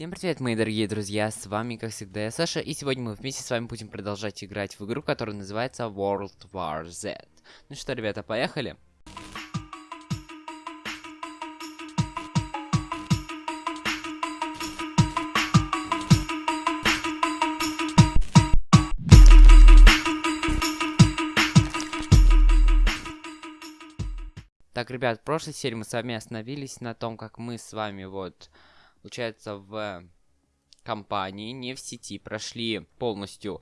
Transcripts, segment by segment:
Всем привет, мои дорогие друзья, с вами, как всегда, я Саша, и сегодня мы вместе с вами будем продолжать играть в игру, которая называется World War Z. Ну что, ребята, поехали? Так, ребят, в прошлой серии мы с вами остановились на том, как мы с вами вот, получается, в компании, не в сети, прошли полностью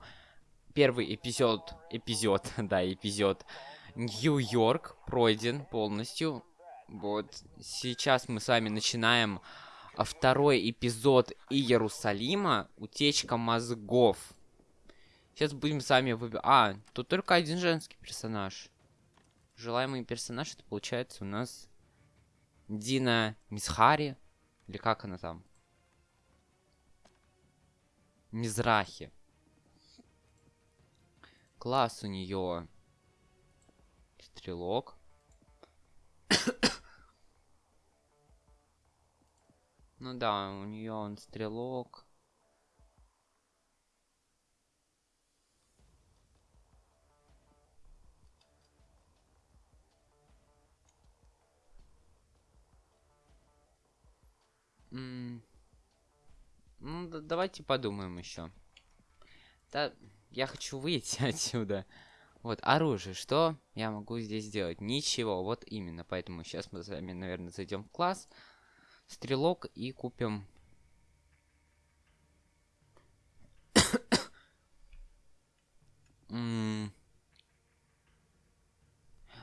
первый эпизод, эпизод, да, эпизод Нью-Йорк пройден полностью. Вот, сейчас мы с вами начинаем а, второй эпизод Иерусалима, утечка мозгов. Сейчас будем с вами выбирать... А, тут только один женский персонаж желаемый персонаж, это получается у нас Дина Мисхари. Или как она там? Мизрахи. Класс у нее. Стрелок. ну да, у нее он стрелок. Ну, да, давайте подумаем еще. Да, я хочу выйти отсюда. Вот, оружие. Что я могу здесь сделать? Ничего, вот именно. Поэтому сейчас мы с вами, наверное, зайдем в класс. Стрелок и купим...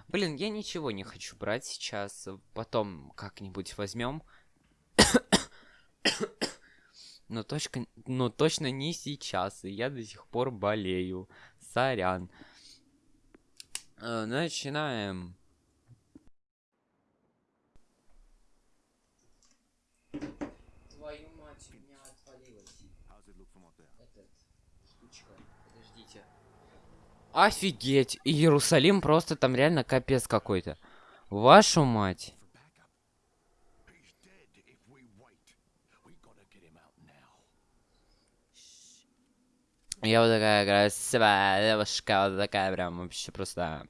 Блин, я ничего не хочу брать сейчас. Потом как-нибудь возьмем. Но, точка, но точно не сейчас, и я до сих пор болею. Сорян. Э, начинаем. Твою мать, у меня отвалилось. Этот, штучка, подождите. Офигеть, Иерусалим просто там реально капец какой-то. Вашу мать. Я вот такая красивая девушка, вот такая прям вообще просто...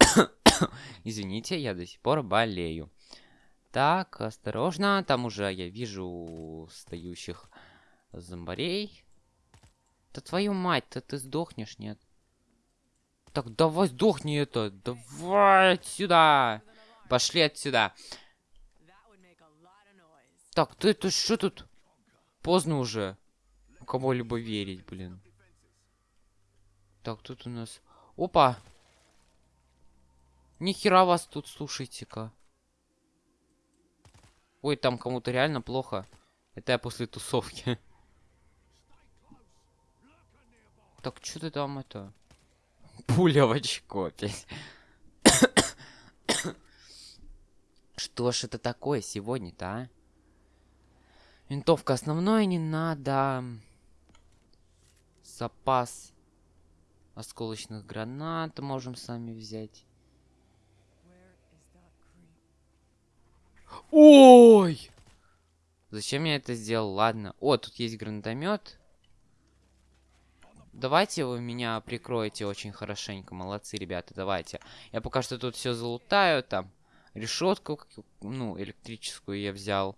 Извините, я до сих пор болею. Так, осторожно, там уже я вижу стоящих зомбарей. Да твою мать, то ты сдохнешь, нет? Так, давай сдохни это, давай отсюда. Пошли отсюда. Так, ты, ты что тут? Поздно уже кого-либо верить, блин. Так, тут у нас... Опа! Нихера вас тут, слушайте-ка. Ой, там кому-то реально плохо. Это я после тусовки. Так, что ты там это? Пуля в очко. Что ж это такое сегодня-то, а? Винтовка основной не надо запас осколочных гранат можем сами взять. Ой! Зачем я это сделал? Ладно. О, тут есть гранатомет. Давайте вы меня прикроете очень хорошенько. Молодцы, ребята, давайте. Я пока что тут все залутаю. Там решетку, ну, электрическую я взял.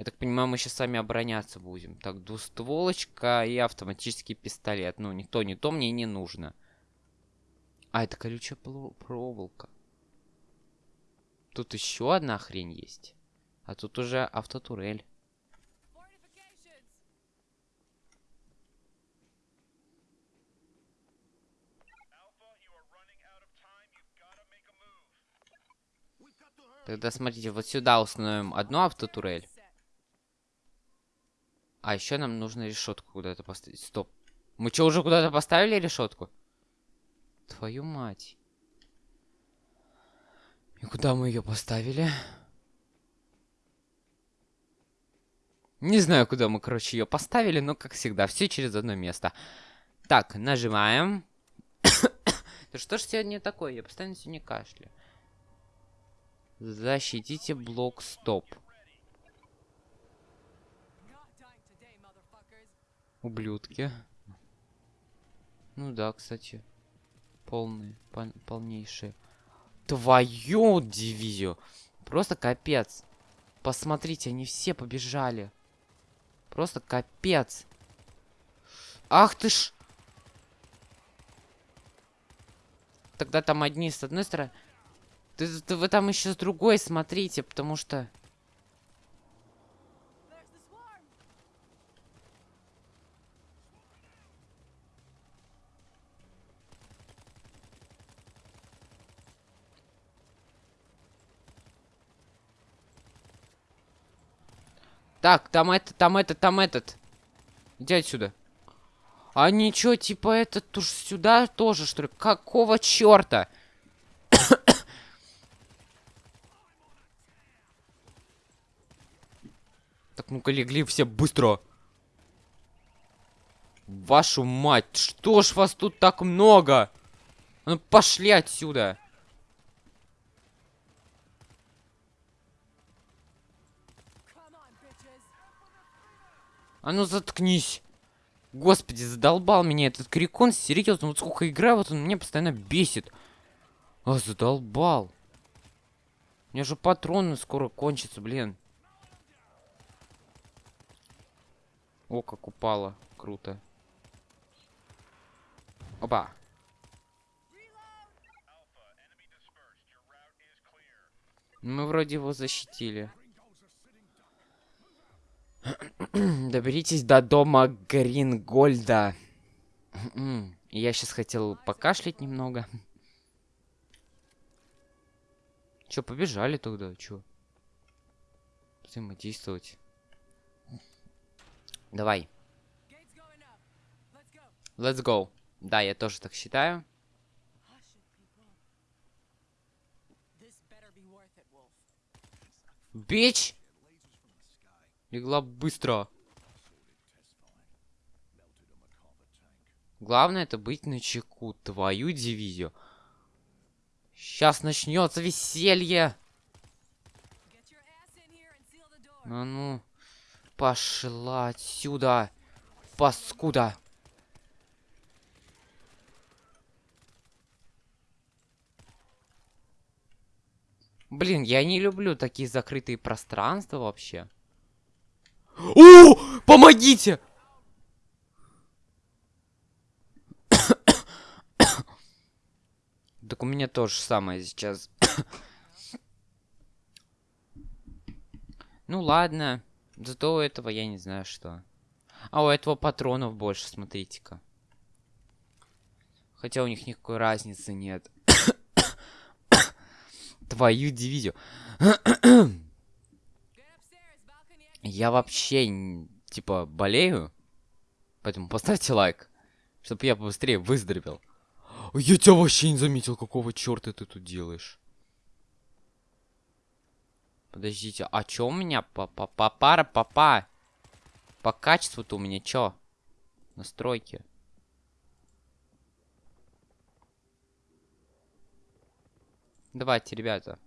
Я так понимаю, мы сейчас сами обороняться будем. Так, двустволочка и автоматический пистолет. Ну, никто не то мне не нужно. А, это колючая проволока. Тут еще одна хрень есть. А тут уже автотурель. Тогда смотрите, вот сюда установим одну автотурель. А, еще нам нужно решетку куда-то поставить. Стоп. Мы что, уже куда-то поставили решетку? Твою мать. И куда мы ее поставили? Не знаю, куда мы, короче, ее поставили, но, как всегда, все через одно место. Так, нажимаем. да что ж сегодня такое? Я постоянно сегодня кашляю. Защитите блок стоп. Ублюдки. Ну да, кстати. Полные, пол полнейшие. Твою дивизию. Просто капец. Посмотрите, они все побежали. Просто капец. Ах ты ж... Тогда там одни с одной стороны. Ты, ты, вы там еще с другой смотрите, потому что... Так, там это, там этот, там этот. Иди отсюда. А ничего, типа этот уж сюда тоже, что ли? Какого черта? так, ну-ка легли все быстро. Вашу мать, что ж вас тут так много? Ну пошли отсюда. А ну заткнись. Господи, задолбал меня этот крикон, серьезно, вот сколько играю, вот он меня постоянно бесит. А, задолбал. У меня же патроны скоро кончатся, блин. О, как упало. Круто. Опа. Мы вроде его защитили. Доберитесь до дома Грингольда. Я сейчас хотел покашлять немного. Чё, побежали тогда? Чё? Взаимодействовать. Давай. Let's go. Да, я тоже так считаю. Бич! Легла быстро. Главное это быть на чеку. Твою дивизию. Сейчас начнется веселье. А ну, пошла отсюда, паскуда. Блин, я не люблю такие закрытые пространства вообще. О, помогите! Так у меня тоже самое сейчас. ну ладно. Зато у этого я не знаю что. А у этого патронов больше, смотрите-ка. Хотя у них никакой разницы нет. Твою дивизию. Я вообще, типа, болею. Поэтому поставьте лайк, чтобы я побыстрее выздоровел. Я тебя вообще не заметил, какого черта ты тут делаешь. Подождите, а чё у меня по по по пара папа? По качеству-то у меня чё? Настройки. Давайте, ребята.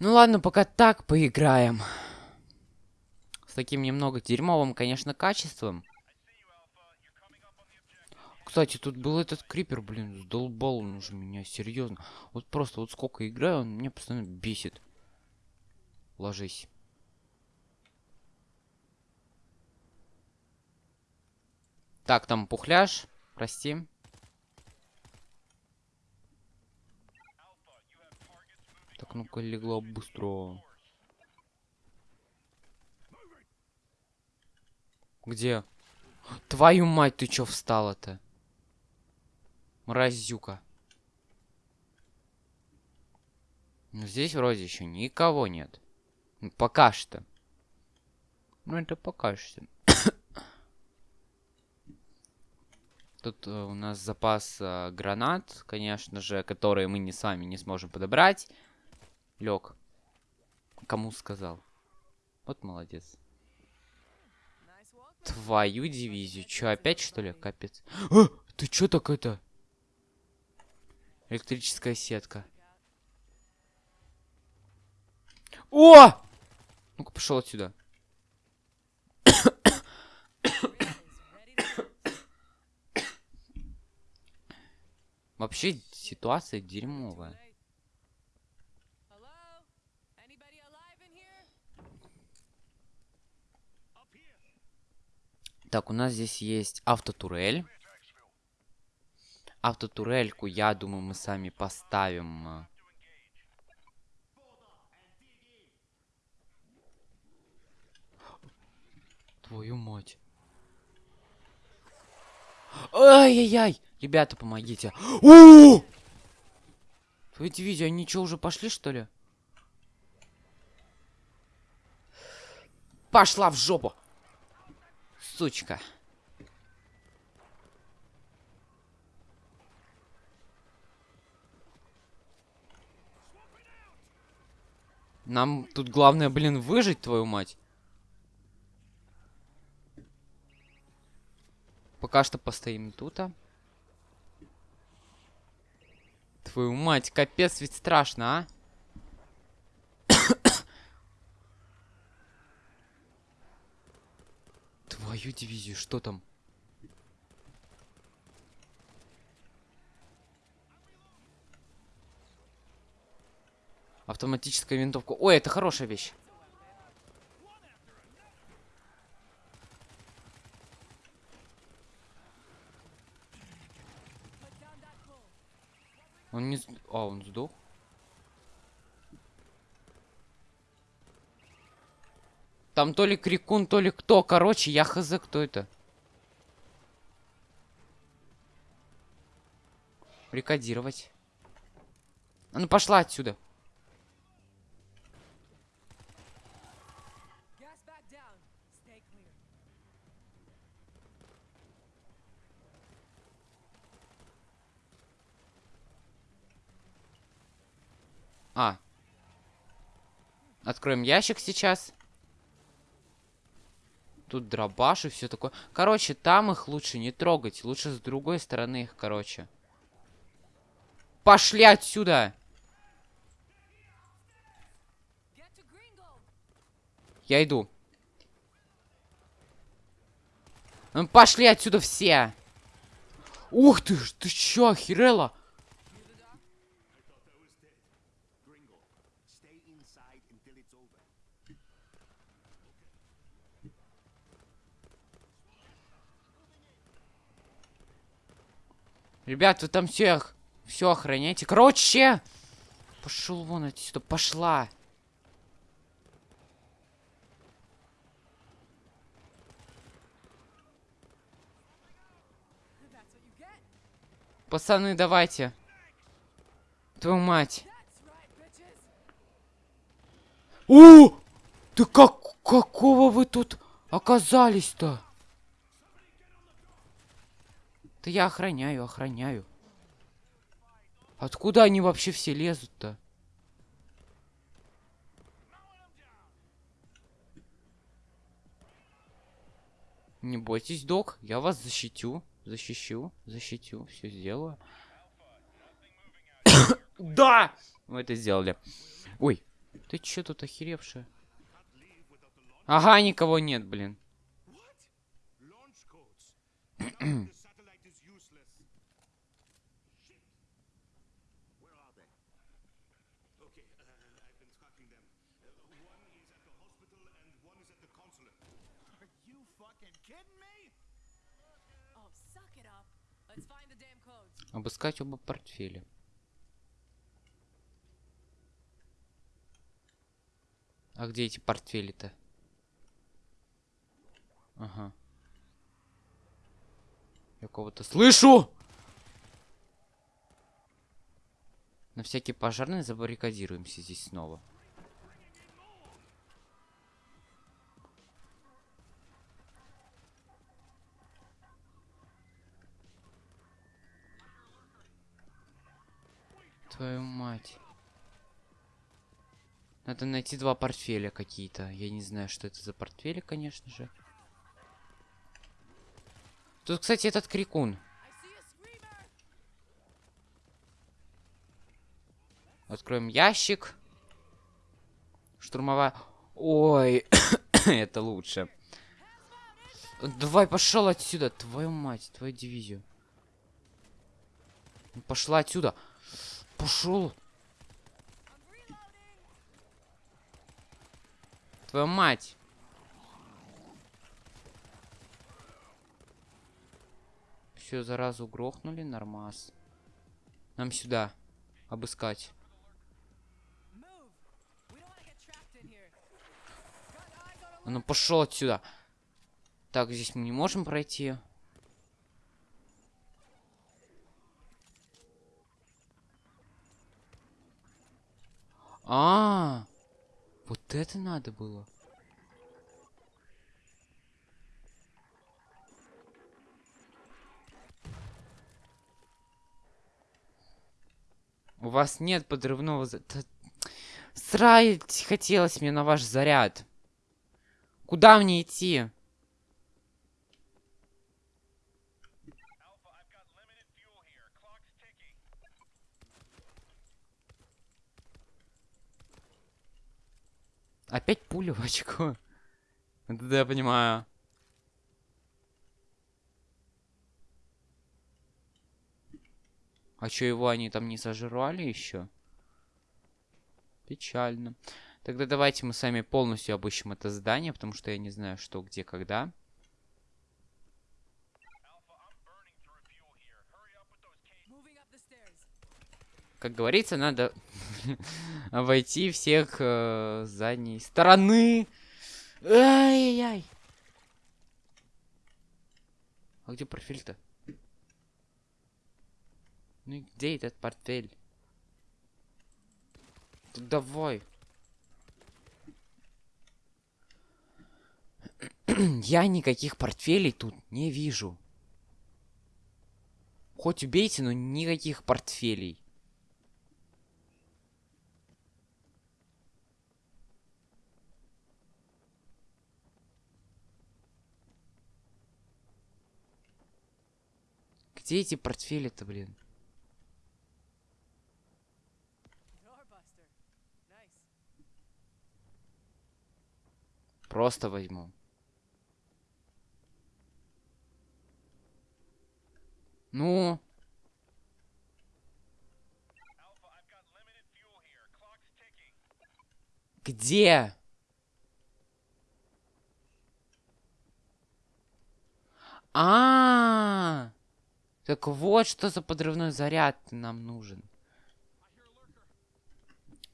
Ну ладно, пока так поиграем. С таким немного дерьмовым, конечно, качеством. Кстати, тут был этот крипер, блин, сдолбал он уже меня, серьезно. Вот просто вот сколько играю, он меня постоянно бесит. Ложись. Так, там пухляж, прости. Так, ну-ка, легла быстро. Где? Твою мать, ты чё встала-то? Мразюка. Ну, здесь вроде еще никого нет. Ну, пока что. Ну, это пока что. Тут э, у нас запас э, гранат, конечно же, которые мы не с вами не сможем подобрать. Лег. Кому сказал? Вот молодец. Твою дивизию. Чё, опять что ли? Капец. А, ты чё так это? Электрическая сетка. О! Ну-ка, пошел отсюда. Вообще ситуация дерьмовая. Так, у нас здесь есть автотурель. Автотурельку, я думаю, мы сами поставим. э. Твою мать. Ай-яй-яй! Ребята, помогите. О! Твою дивизию, они что, уже пошли, что ли? Пошла в жопу! Сучка. Нам тут главное, блин, выжить, твою мать. Пока что постоим тут. а. Твою мать, капец, ведь страшно, а? Твою дивизию, что там? Автоматическая винтовка. Ой, это хорошая вещь. Он не... А, он сдох? Там то ли крикун, то ли кто. Короче, я хз, кто это. Рекодировать. А ну пошла отсюда. А. Откроем ящик сейчас. Тут дробаш и все такое. Короче, там их лучше не трогать. Лучше с другой стороны их, короче. Пошли отсюда! Я иду. Ну, пошли отсюда все! Ух ты ж, ты чё, охерела? Ребят, вы там все, все охраняйте. Короче! Пошел вон отсюда, пошла. Пацаны, давайте. Твою мать. О! Ты как... Какого вы тут оказались-то? Да я охраняю, охраняю. Откуда они вообще все лезут-то? Не бойтесь, док, я вас защитю, защищу, защитю, все сделаю. да! Мы это сделали. Ой, ты чё тут охеревшая? Ага, никого нет, блин. Обыскать оба портфеля. А где эти портфели-то? Ага. Я кого-то слышу! На всякий пожарный забаррикадируемся здесь снова. Твою мать. Надо найти два портфеля какие-то. Я не знаю, что это за портфели, конечно же. Тут, кстати, этот крикун. Откроем ящик. Штурмовая. Ой, это лучше. Давай, пошел отсюда. Твою мать, твою дивизию. Пошла отсюда. Пошел. Твою мать. Все, заразу грохнули, нормас. Нам сюда. Обыскать. А ну пошел отсюда. Так, здесь мы не можем пройти. А, вот это надо было. У вас нет подрывного... Срать хотелось мне на ваш заряд. Куда мне идти? Опять пуля в очко. Да, я понимаю. А чё его они там не сожрали еще? Печально. Тогда давайте мы сами полностью обыщем это здание, потому что я не знаю, что, где, когда. Как говорится, надо обойти всех э, с задней стороны. Ай-яй-яй. А где портфель-то? Ну и где этот портфель? Так давай. Я никаких портфелей тут не вижу. Хоть убейте, но никаких портфелей. Где эти портфели-то, блин? Просто возьму. Ну? Где? А, так вот что за подрывной заряд нам нужен.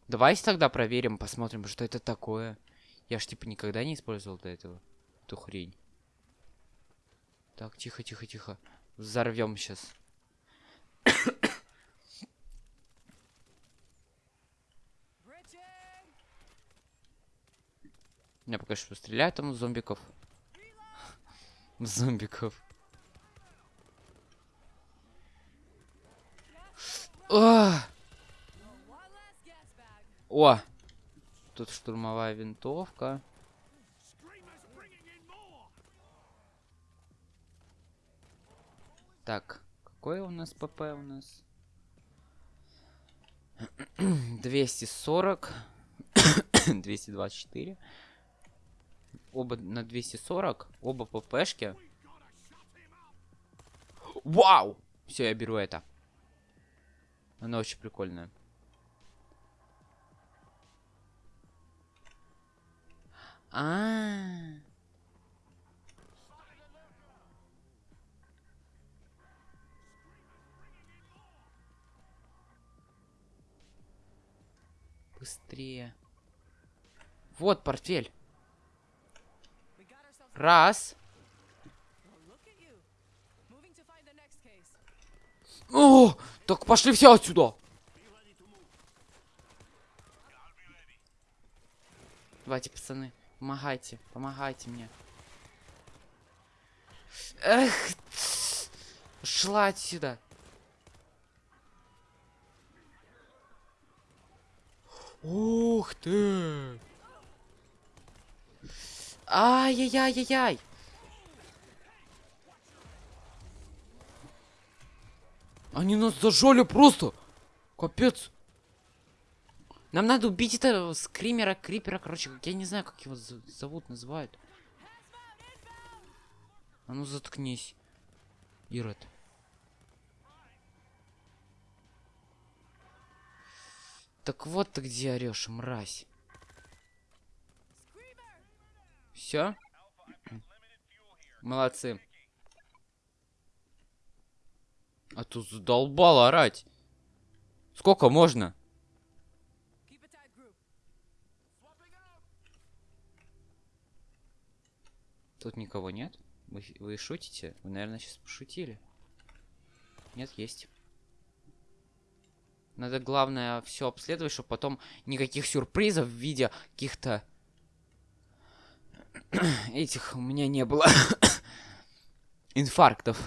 Давайте тогда проверим, посмотрим, что это такое. Я ж типа никогда не использовал до этого эту хрень. Так, тихо, тихо, тихо. Взорвем сейчас. Я пока что стреляю там зомбиков. Зомбиков. О! Тут штурмовая винтовка. Так, какой у нас ПП у нас? 240. 224. Оба на 240. Оба ППшки. Вау! Все, я беру это. Она очень прикольная. А. Быстрее. Вот портфель. Раз. О, так пошли все отсюда. Давайте, пацаны, помогайте, помогайте мне. Эх, шла отсюда. Ух ты! Ай-яй-яй-яй-яй! Они нас зажали просто! Капец! Нам надо убить этого скримера, крипера, короче, я не знаю, как его зовут, называют. А ну заткнись, Ирод. Так вот ты где орешь, мразь. Все? Молодцы. А тут задолбал орать. Сколько можно? Тут никого нет? Вы, вы шутите? Вы, наверное, сейчас пошутили. Нет, есть. Надо, главное, все обследовать, чтобы потом никаких сюрпризов в виде каких-то... Этих у меня не было. Инфарктов.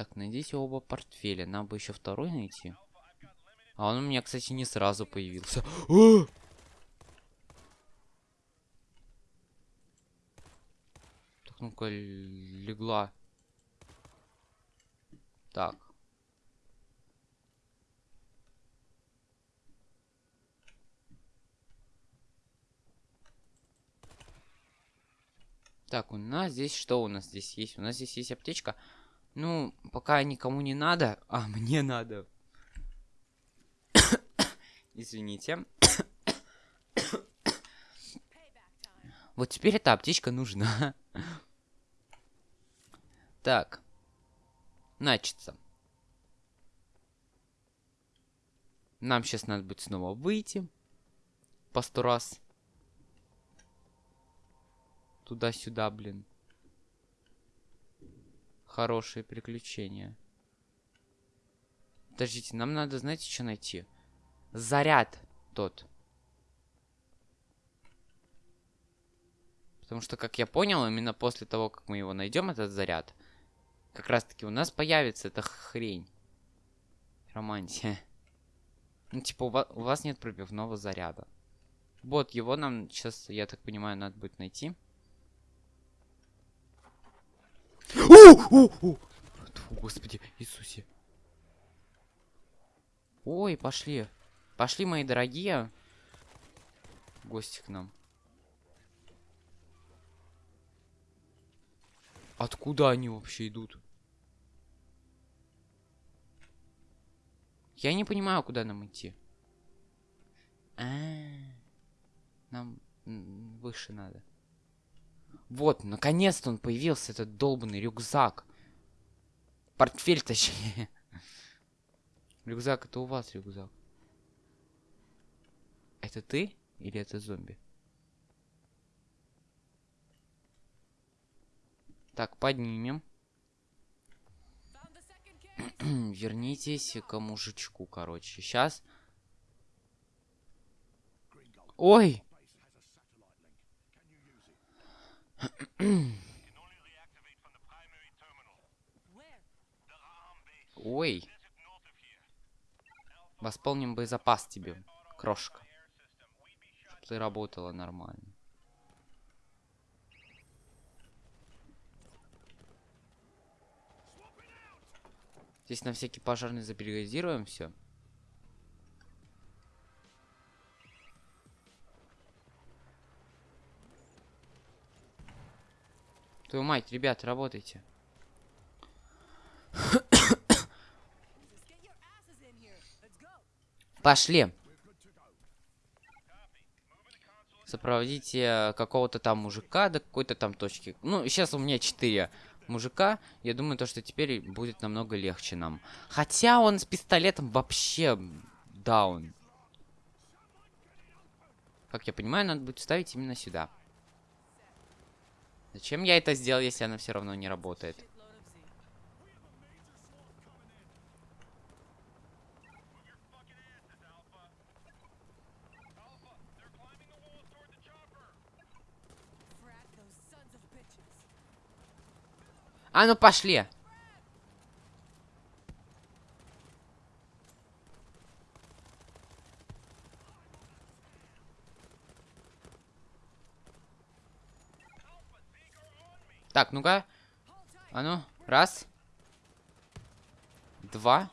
Так, найдите оба портфеля. Нам бы еще второй найти. А он у меня, кстати, не сразу появился. А! Так, ну-ка, легла. Так. Так, у нас здесь что у нас здесь есть? У нас здесь есть аптечка. Ну, пока никому не надо, а мне надо. Извините. Вот теперь эта аптечка нужна. Так. Начится. Нам сейчас надо будет снова выйти. По сто раз. Туда-сюда, блин. Хорошие приключения. Подождите, нам надо, знаете, что найти? Заряд тот. Потому что, как я понял, именно после того, как мы его найдем, этот заряд, как раз таки у нас появится эта хрень. Романтия. Ну, типа, у вас нет пробивного заряда. Вот, его нам сейчас, я так понимаю, надо будет найти. О, о, о! Фу, Господи, Иисусе. Ой, пошли. Пошли, мои дорогие. Гости к нам. Откуда они вообще идут? Я не понимаю, куда нам идти. А, нам м, выше надо. Вот, наконец-то он появился, этот долбанный рюкзак. Портфель, точнее. Рюкзак, это у вас рюкзак. Это ты или это зомби? Так, поднимем. Вернитесь к мужичку, короче. Сейчас. Ой! Ой! Восполним боезапас тебе, крошка. Чтоб ты работала нормально. Здесь на всякий пожарный забаррикадируем все. Твою мать, ребят, работайте. Пошли. Сопроводите э, какого-то там мужика до какой-то там точки. Ну, сейчас у меня 4 мужика. Я думаю, то, что теперь будет намного легче нам. Хотя он с пистолетом вообще даун. Как я понимаю, надо будет ставить именно сюда. Зачем я это сделал, если она все равно не работает? А ну пошли! Так, ну-ка. А ну, раз. Два.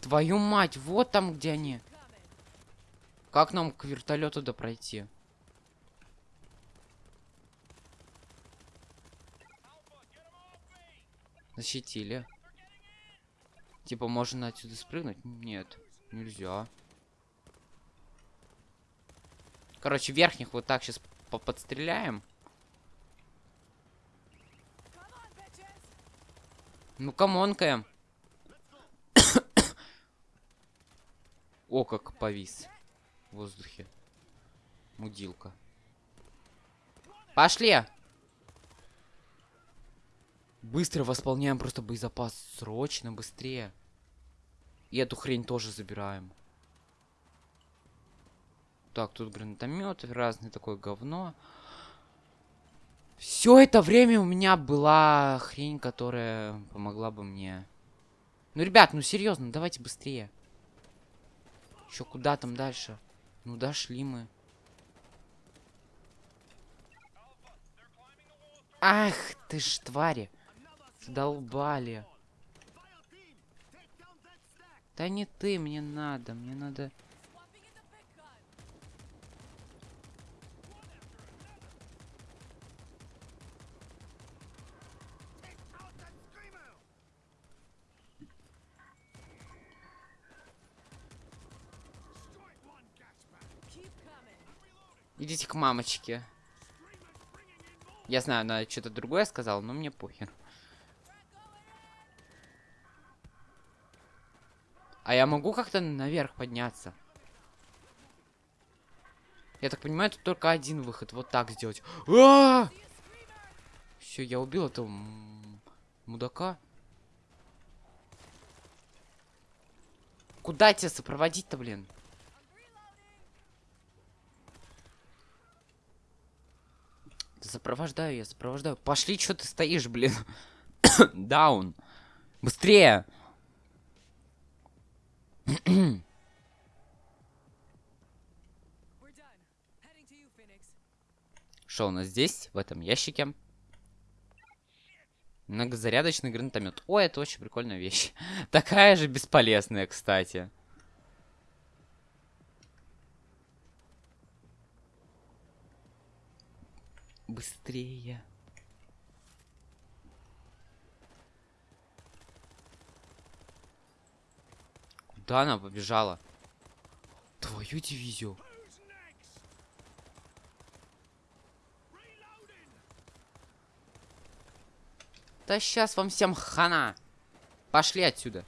Твою мать, вот там, где они. Как нам к вертолету до пройти? Защитили. Типа, можно отсюда спрыгнуть? Нет, нельзя. Короче, верхних вот так сейчас подстреляем. On, bitches! Ну, come on, Кэм. О, как повис в воздухе. Мудилка. Пошли! Быстро восполняем просто боезапас. Срочно, быстрее. И эту хрень тоже забираем. Так, тут гранатомет, разное такое говно. Все это время у меня была хрень, которая помогла бы мне. Ну, ребят, ну серьезно, давайте быстрее. Еще куда там дальше? Ну, дошли мы. Ах, ты ж твари. Задолбали. Да не ты, мне надо, мне надо... Идите к мамочке. Я знаю, она что-то другое сказала, но мне похер. А я могу как-то наверх подняться? Я так понимаю, тут только один выход. Вот так сделать. Все, я убил этого мудака. Куда тебя сопроводить-то, блин? Да Сопровождаю я, сопровождаю. Пошли, что ты стоишь, блин? Даун. Быстрее! Что у нас здесь, в этом ящике? Многозарядочный гранатомет. О, это очень прикольная вещь. Такая же бесполезная, кстати. Быстрее. Куда она побежала? Твою дивизию. Да сейчас вам всем хана. Пошли отсюда.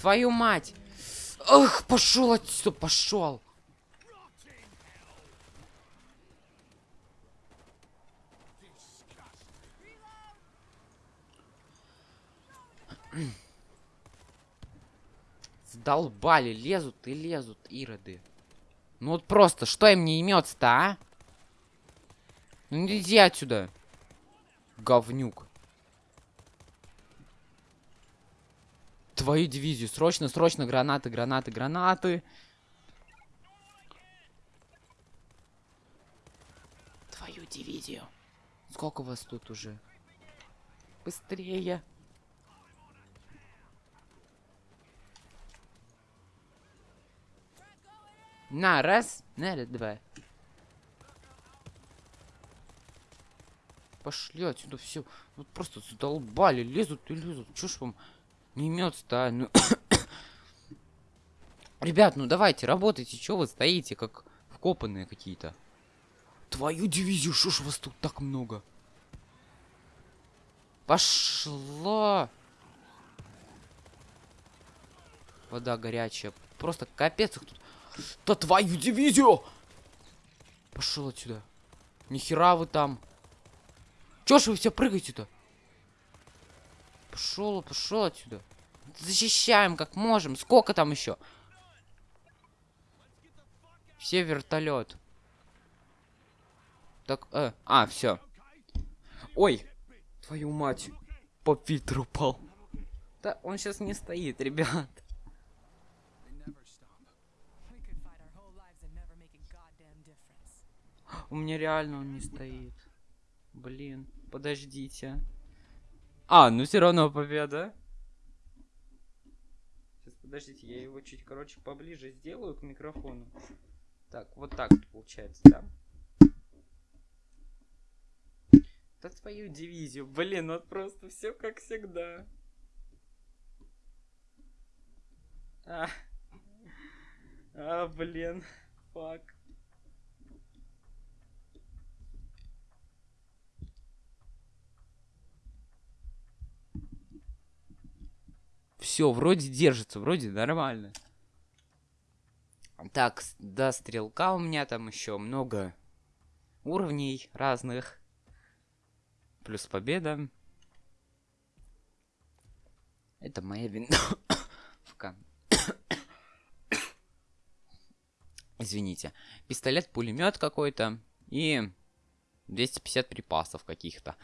Твою мать! Ах, пошел отсюда, пошел! Сдолбали, лезут и лезут, ироды. Ну вот просто, что им не имется-то, а? Ну иди отсюда. Говнюк. Твою дивизию. Срочно, срочно, гранаты, гранаты, гранаты. Твою дивизию. Сколько вас тут уже? Быстрее. На, раз, на, два. Пошли отсюда все. Вот просто задолбали, лезут и лезут. Чё ж вам не имется-то, а? Ну... Ребят, ну давайте, работайте. Чё вы стоите, как вкопанные какие-то? Твою дивизию, что ж вас тут так много? Пошла! Вода горячая. Просто капец их тут. Да твою дивизию! Пошел отсюда. Нихера вы там. Чё ж вы все прыгаете-то? Пошел, пошел отсюда. Защищаем как можем. Сколько там еще? Все вертолет. Так, э, а, все. Ой, Твою мать. По фильтру упал. Да, он сейчас не стоит, ребят. У меня реально он не стоит. Блин, подождите. А, ну все равно победа. Сейчас, подождите, я его чуть, короче, поближе сделаю к микрофону. Так, вот так получается, да? Да твою дивизию, блин, вот просто все как всегда. А, а блин, фак. Все, вроде держится, вроде нормально. Так, до стрелка у меня там еще много уровней разных. Плюс победа. Это моя винтовка. Извините. Пистолет-пулемет какой-то. И 250 припасов каких-то.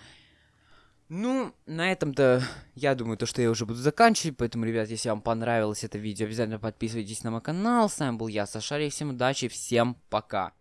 Ну, на этом-то, я думаю, то, что я уже буду заканчивать. Поэтому, ребят, если вам понравилось это видео, обязательно подписывайтесь на мой канал. С вами был я, Сашарий. Всем удачи, всем пока.